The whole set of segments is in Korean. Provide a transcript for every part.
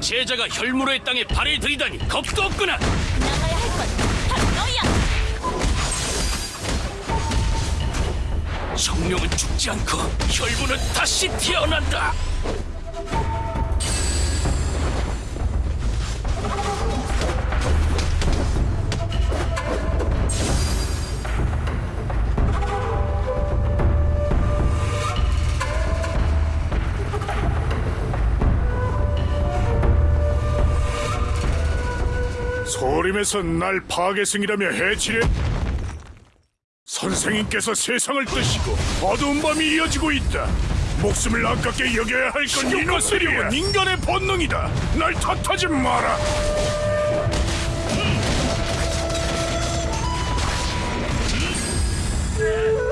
제자가 혈무로의 땅에 발을 들이다니 겁도 없구나. 나가야 할 건 바로 너야. 정령은 죽지 않고 혈무는 다시 태어난다. 소림에서 날 파괴승이라며 해치려 선생님께서 세상을 뜨시고 어두운 밤이 이어지고 있다. 목숨을 아깝게 여겨야 할건 이노스리온 인간의 본능이다. 날 탓하지 마라. 식욕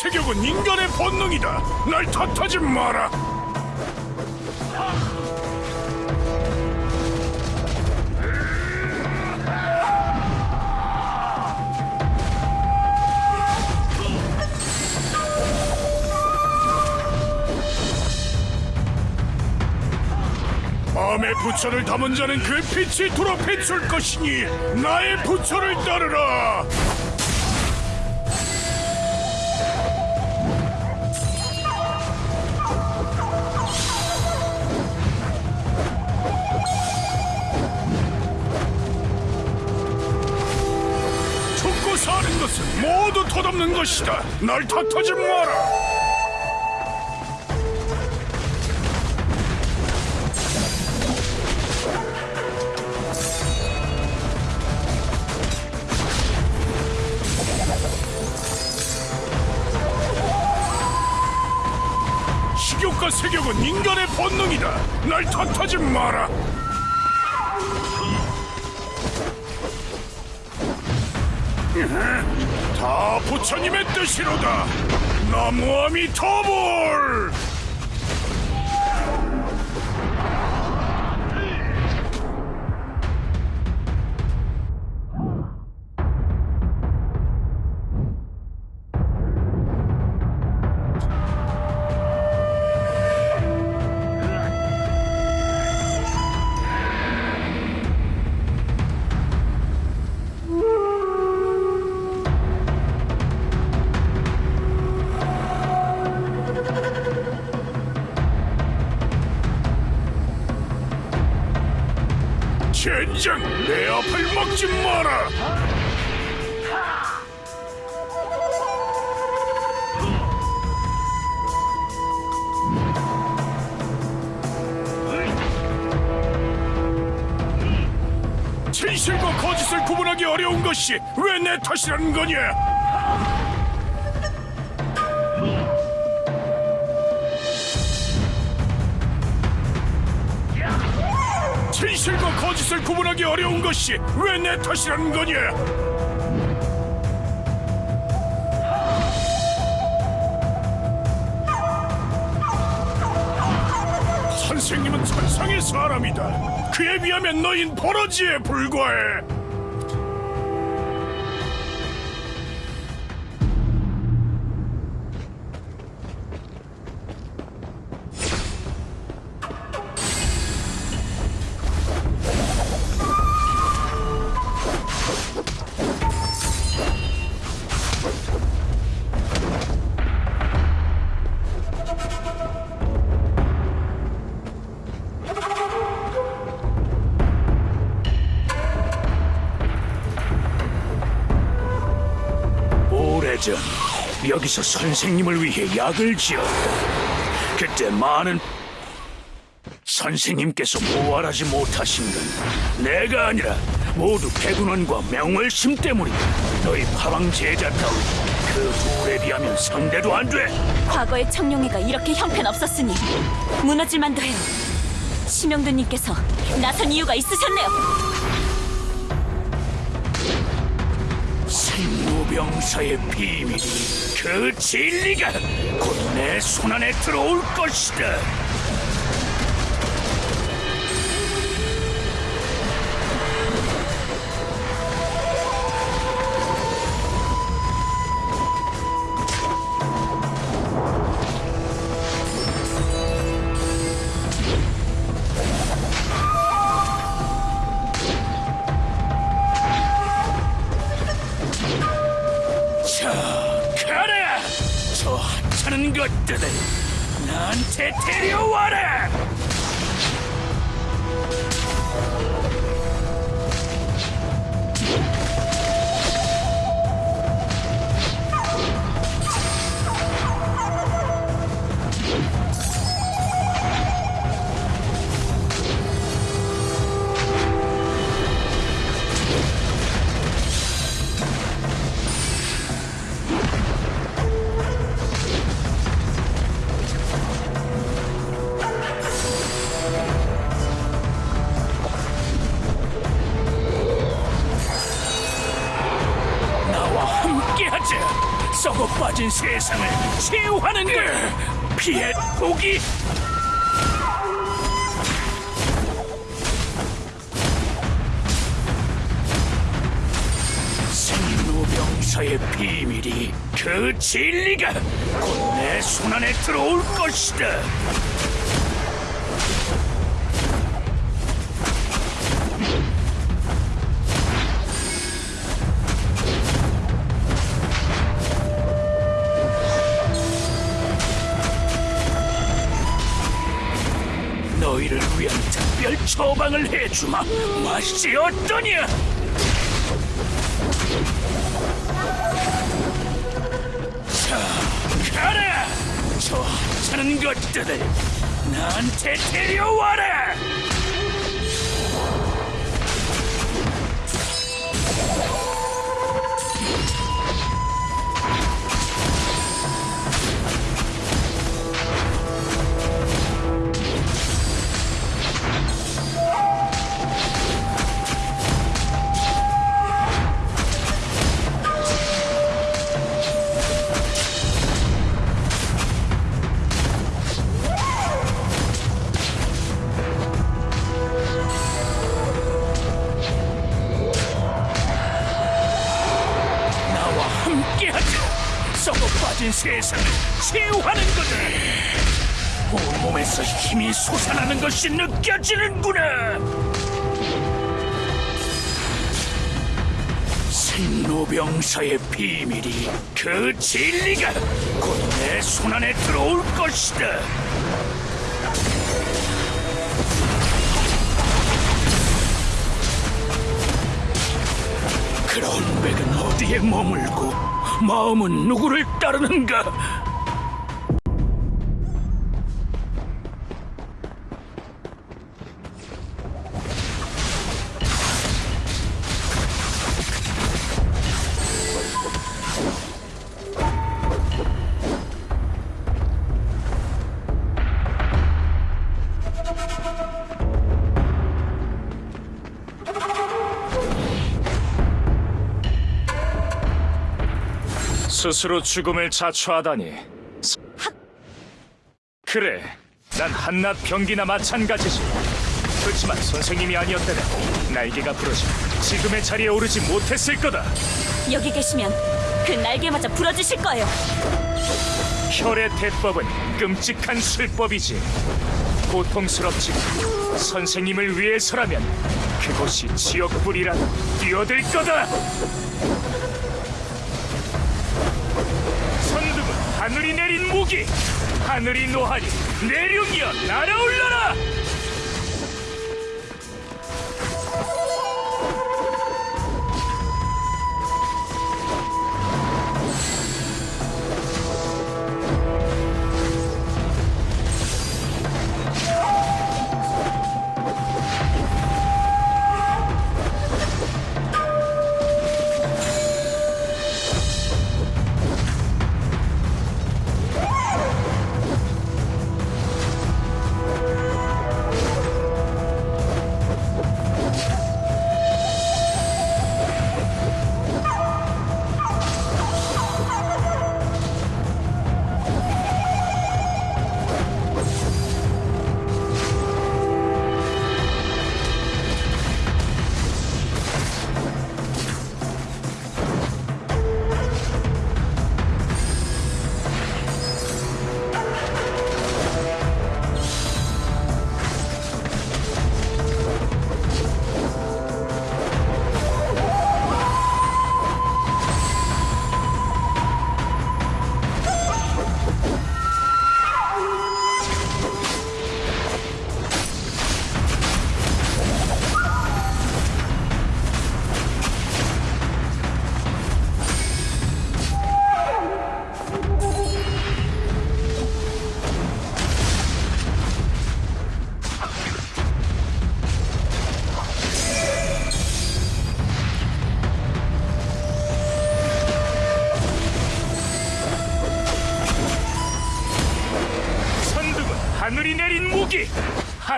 세격은 인간의 본능이다. 날 탓하지 마라. 마음의 부처를 담은 자는 그 빛이 돌아 비출 것이니 나의 부처를 따르라 것이다. 날 탓하지 마라. 식욕과 세격은 인간의 본능이다. 날 탓하지 마라. 다 부처님의 뜻이로다. 나무아미 터볼. 젠장 내 앞을 막지 마라. 진실과 거짓을 구분하기 어려운 것이 왜 내 탓이라는 거냐? 거짓을 구분하기 어려운 것이 왜 내 탓이라는 거냐? 선생님은 천상의 사람이다. 그에 비하면 너흰 버러지에 불과해. 전 여기서 선생님을 위해 약을 지었다. 그때 많은 선생님께서 모활하지 못하신 건 내가 아니라 모두 백운원과 명월심 때문이다. 너희 파방 제자다운 그 둘에 비하면 상대도 안 돼. 과거의 청룡회가 이렇게 형편없었으니 무너질 만도 해요. 심영두님께서 나선 이유가 있으셨네요. 생무병사의 비밀이 그 진리가 곧 내 손안에 들어올 것이다. 함께하자! 썩어 빠진 세상을 치유하는 거야! 피해 포기! 생로병사의 비밀이 그 진리가 곧 내 손안에 들어올 것이다. 너희를 위한 특별 처방을 해주마. 맛이 어떠냐? 자, 가라! 저 하찮은 것들을 나한테 데려와라! 것이 느껴지는구나. 생로병사의 비밀이 그 진리가 곧 내 손안에 들어올 것이다. 그런 백은 어디에 머물고 마음은 누구를 따르는가? 스스로 죽음을 자초하다니. 그래, 난 한낱 병기나 마찬가지지. 그렇지만 선생님이 아니었다면 날개가 부러져 지금의 자리에 오르지 못했을 거다. 여기 계시면 그 날개마저 부러지실 거예요. 혈의 대법은 끔찍한 술법이지. 고통스럽지만 선생님을 위해서라면 그곳이 지옥불이라도 뛰어들 거다. 하늘이 내린 무기, 하늘이 노하니 내륙이여 날아올라라.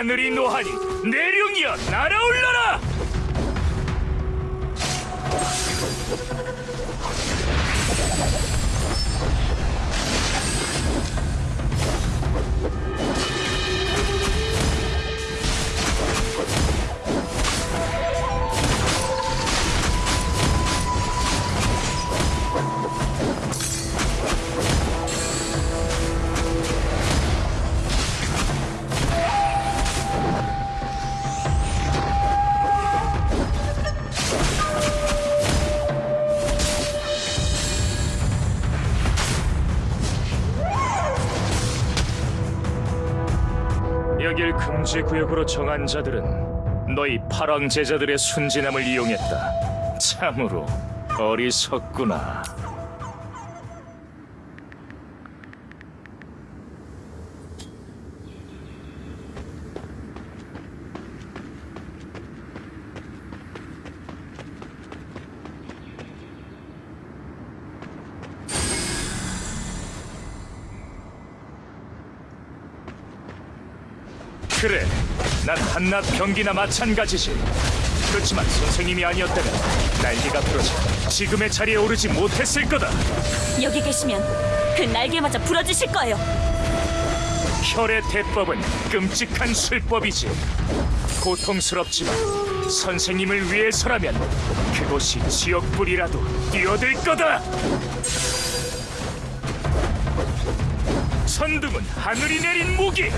하늘이 노하니 내룡이여 날아올라라 금지 구역으로 정한 자들은 너희 파랑 제자들의 순진함을 이용했다. 참으로 어리석구나. 그래, 난 한낱 병기나 마찬가지지. 그렇지만 선생님이 아니었다면 날개가 부러져 지금의 자리에 오르지 못했을 거다. 여기 계시면 그 날개마저 부러지실 거예요. 혈의 대법은 끔찍한 술법이지. 고통스럽지만 선생님을 위해서라면 그곳이 지옥불이라도 뛰어들 거다. 선등은 하늘이 내린 무기,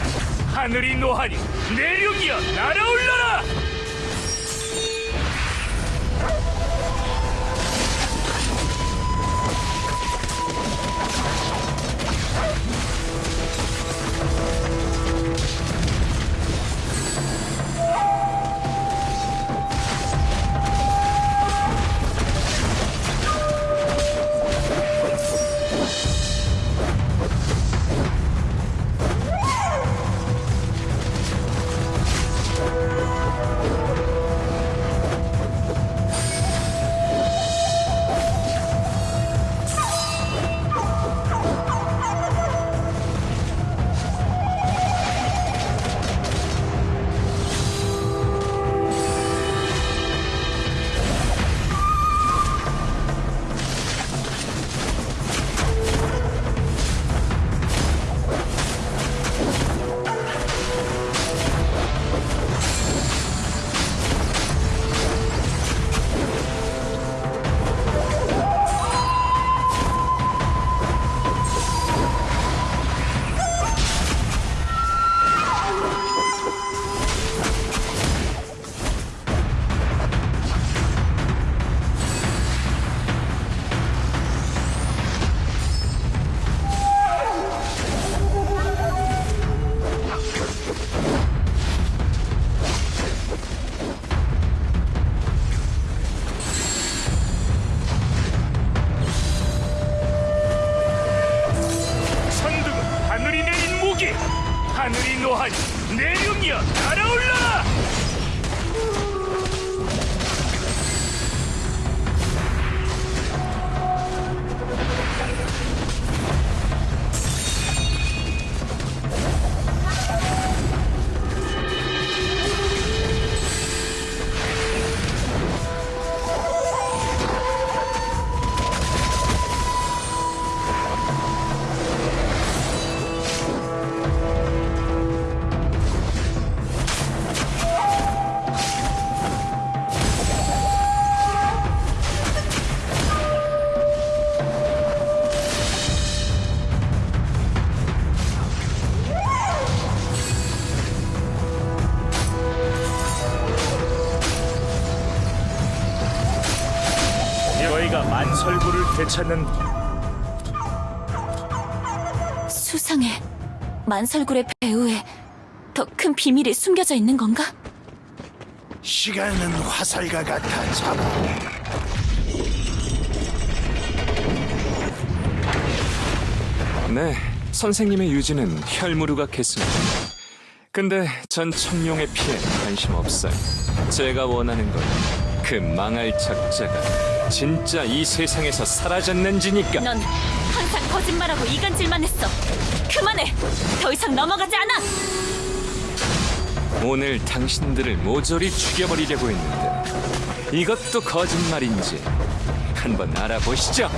하늘이 노하니 내룡이여 날아올라라. 찾는 수상해. 만설굴의 배후에 더 큰 비밀이 숨겨져 있는 건가? 시간은 화살과 같아 잡아. 네, 선생님의 유지는 혈무르각했습니다. 근데 전 청룡의 피해 관심 없어요. 제가 원하는 건 그 망할 작자가 진짜 이 세상에서 사라졌는지니까. 넌 항상 거짓말하고 이간질만 했어. 그만해. 더 이상 넘어가지 않아. 오늘 당신들을 모조리 죽여버리려고 했는데 이것도 거짓말인지 한번 알아보시죠.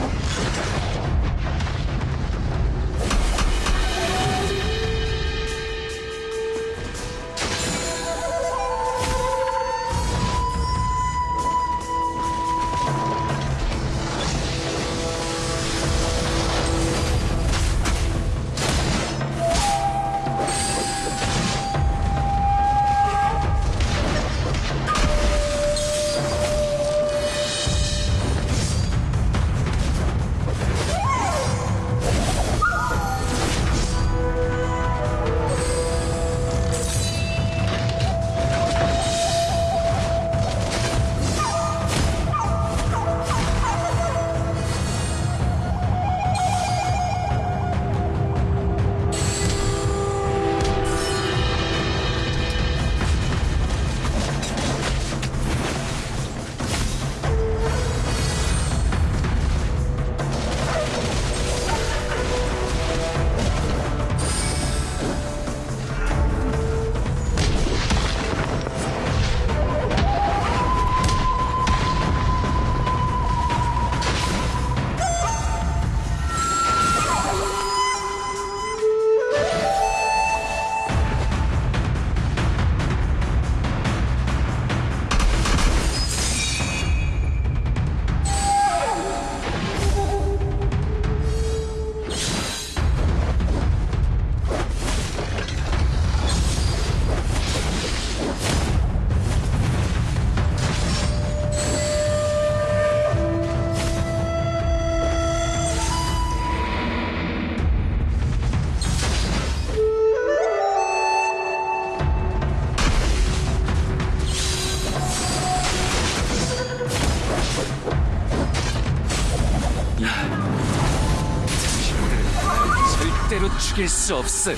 절대로 죽일 수 없음.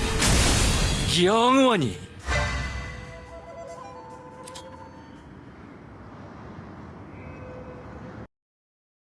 영원히